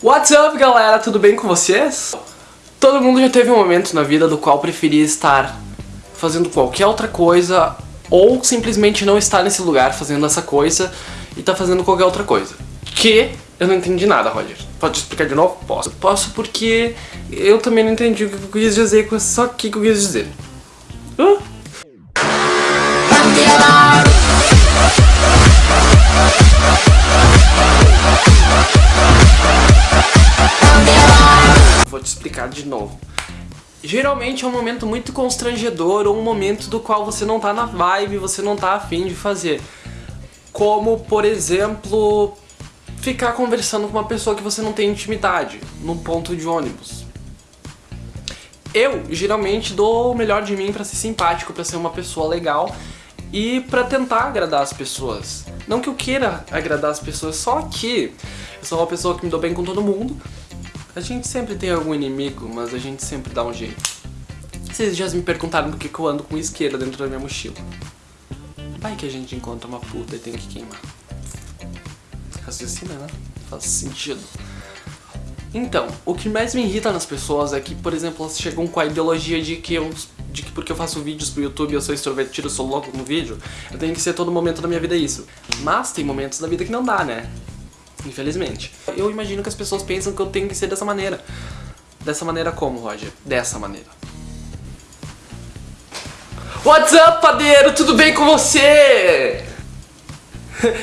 What's up, galera? Tudo bem com vocês? Todo mundo já teve um momento na vida do qual preferia estar fazendo qualquer outra coisa ou simplesmente não estar nesse lugar fazendo essa coisa e tá fazendo qualquer outra coisa. Que eu não entendi nada, Roger. Pode explicar de novo? Posso. Posso porque eu também não entendi o que eu quis dizer com isso aqui que eu quis dizer. Uh? De novo. Geralmente é um momento muito constrangedor ou um momento do qual você não tá na vibe, você não tá afim de fazer. Como, por exemplo, ficar conversando com uma pessoa que você não tem intimidade, num ponto de ônibus. Eu, geralmente, dou o melhor de mim pra ser simpático, pra ser uma pessoa legal e pra tentar agradar as pessoas. Não que eu queira agradar as pessoas, só que eu sou uma pessoa que me dou bem com todo mundo. A gente sempre tem algum inimigo, mas a gente sempre dá um jeito. Vocês já me perguntaram por que eu ando com isqueira dentro da minha mochila. Vai que a gente encontra uma puta e tem que queimar. Raciocina, né? Faz sentido. Então, o que mais me irrita nas pessoas é que, por exemplo, elas chegam com a ideologia de que eu de que porque eu faço vídeos pro YouTube, eu sou extrovertido, eu sou louco no vídeo, eu tenho que ser todo momento da minha vida isso. Mas tem momentos da vida que não dá, né? Infelizmente. Eu imagino que as pessoas pensam que eu tenho que ser dessa maneira. Dessa maneira como, Roger? Dessa maneira. What's up, padeiro? Tudo bem com você?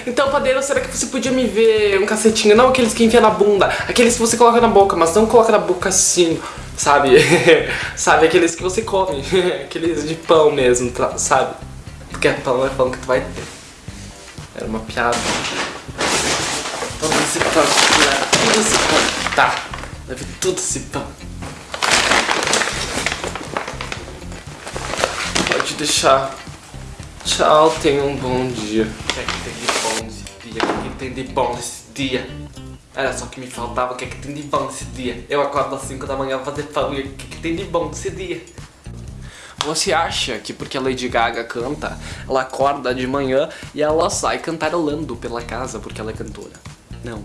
Então, padeiro, será que você podia me ver um cacetinho? Não aqueles que enfia na bunda, aqueles que você coloca na boca, mas não coloca na boca assim, sabe? sabe, aqueles que você come, aqueles de pão mesmo, tá? sabe? Porque pão é pão que tu vai ter. Era uma piada. Todo esse pão, leva tudo esse pão. Tá, leve tudo esse pão. Pode deixar. Tchau, tenha um bom dia. O que é que tem de bom nesse dia? O que, é que tem de bom nesse dia? Era só que me faltava o que é que tem de bom nesse dia. Eu acordo às 5 da manhã pra fazer e o que, é que tem de bom nesse dia? Você acha que porque a Lady Gaga canta, ela acorda de manhã e ela sai cantarolando pela casa porque ela é cantora? Não.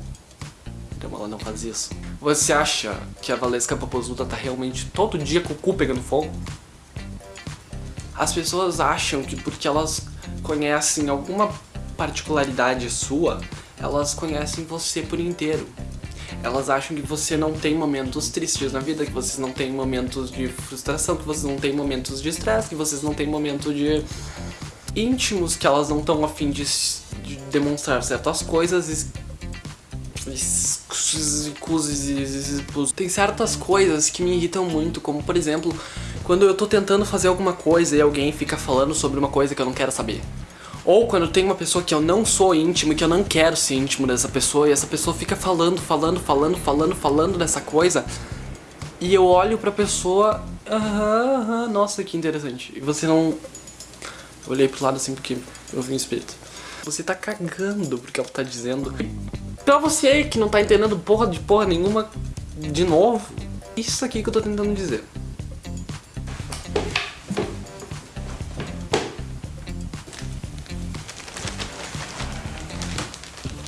Então ela não faz isso. Você acha que a Valesca Popozuda tá realmente todo dia com o cu pegando fogo? As pessoas acham que porque elas conhecem alguma particularidade sua, elas conhecem você por inteiro. Elas acham que você não tem momentos tristes na vida, que vocês não tem momentos de frustração, que vocês não tem momentos de estresse, que vocês não tem momentos de íntimos, que elas não estão afim de, de demonstrar certas coisas tem certas coisas que me irritam muito, como por exemplo, quando eu tô tentando fazer alguma coisa e alguém fica falando sobre uma coisa que eu não quero saber. Ou quando tem uma pessoa que eu não sou íntimo que eu não quero ser íntimo dessa pessoa e essa pessoa fica falando, falando, falando, falando, falando dessa coisa e eu olho pra pessoa, aham, aham, nossa que interessante. E você não... Eu olhei pro lado assim porque eu vi um espírito. Você tá cagando porque ela tá dizendo. Pra você que não tá entendendo porra de porra nenhuma, de novo, isso aqui que eu tô tentando dizer.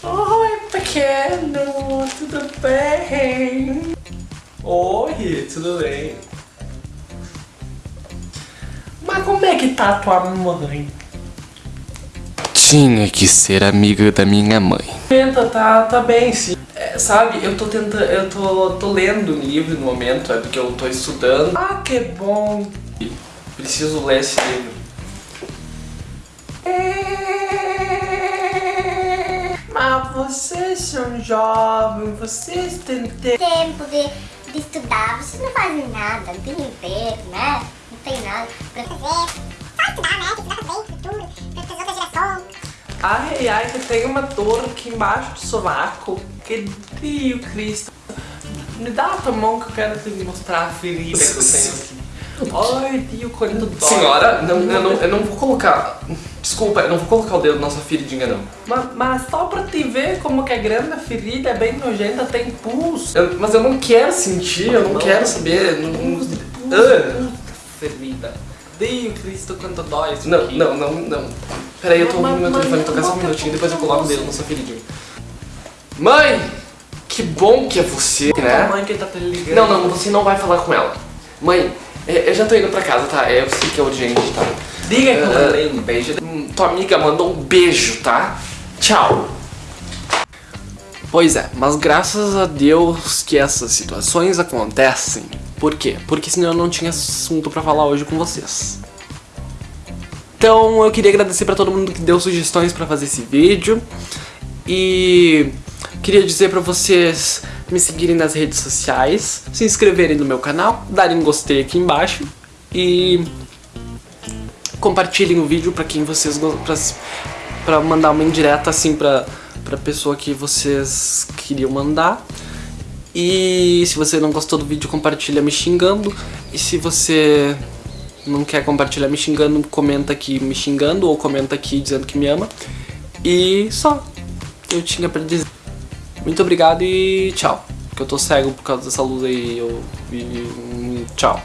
Oi, pequeno, tudo bem? Oi, tudo bem? Mas como é que tá tua mãe? Tinha que ser amiga da minha mãe. Tá, tá bem, sim. É, sabe, eu tô tentando, eu tô, tô lendo um livro no momento, é porque eu tô estudando. Ah, que bom. Preciso ler esse livro. É... Mas vocês são jovens, vocês têm tempo de, de estudar, vocês não fazem nada, não tem emprego, né? Não tem nada pra fazer. Só estudar, né? Estudar bem, futuro, Ai, ai, que tem uma dor aqui embaixo do sovaco. Que Dio Cristo. Me dá a tua mão que eu quero te mostrar a ferida que eu tenho aqui. Ai, Dio, quanto dói. Senhora, não, eu, não, eu não vou colocar... Desculpa, eu não vou colocar o dedo na sua feridinha, não. Mas, mas só pra te ver como que é grande a ferida, é bem nojenta, tem pulso. Eu, mas eu não quero sentir, eu não, não quero saber. Não, não, ah. ferida. Deus Cristo, quanto dói isso Não, aqui. não, não, não. Peraí, eu tô ouvindo meu telefone tocar só um minutinho, depois eu coloco o dedo na sua feridinha. Mãe! Que bom que é você, né? mãe que tá te ligando. Não, não, você não vai falar com ela. Mãe, é, eu já tô indo pra casa, tá? Eu sei que é urgente, tá? Diga que eu mandei um beijo. Hum, Tua amiga mandou um beijo, tá? Tchau. Pois é, mas graças a Deus que essas situações acontecem. Por quê? Porque senão eu não tinha assunto pra falar hoje com vocês. Então eu queria agradecer pra todo mundo que deu sugestões pra fazer esse vídeo. E queria dizer pra vocês me seguirem nas redes sociais, se inscreverem no meu canal, darem um gostei aqui embaixo e compartilhem o vídeo pra quem vocês pra, pra mandar uma indireta assim pra, pra pessoa que vocês queriam mandar. E se você não gostou do vídeo, compartilha me xingando. E se você não quer compartilhar me xingando, comenta aqui me xingando ou comenta aqui dizendo que me ama. E só. Eu tinha pra dizer. Muito obrigado e tchau. Porque eu tô cego por causa dessa luz aí. Eu, e, tchau.